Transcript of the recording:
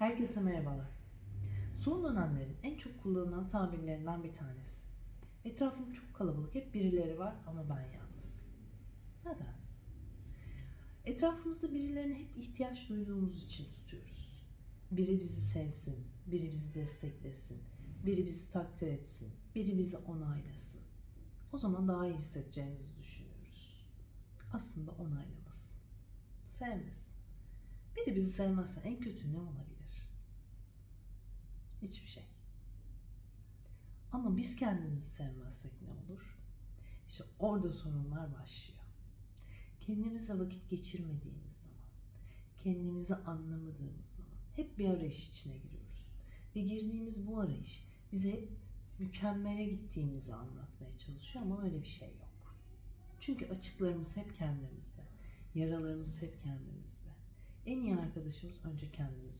Herkese merhabalar. Son dönemlerin en çok kullanılan tabirlerinden bir tanesi. Etrafım çok kalabalık, hep birileri var ama ben yalnız. Neden? Etrafımızda birilerine hep ihtiyaç duyduğumuz için tutuyoruz. Biri bizi sevsin, biri bizi desteklesin, biri bizi takdir etsin, biri bizi onaylasın. O zaman daha iyi hissedeceğimizi düşünüyoruz. Aslında onaylamasın, sevmesin. Biri bizi sevmezse en kötü ne olabilir? Hiçbir şey. Ama biz kendimizi sevmezsek ne olur? İşte orada sorunlar başlıyor. Kendimizle vakit geçirmediğimiz zaman, kendimizi anlamadığımız zaman hep bir arayış içine giriyoruz. Ve girdiğimiz bu arayış bize hep mükemmele gittiğimizi anlatmaya çalışıyor ama öyle bir şey yok. Çünkü açıklarımız hep kendimizde, yaralarımız hep kendimizde. En iyi arkadaşımız önce kendimiz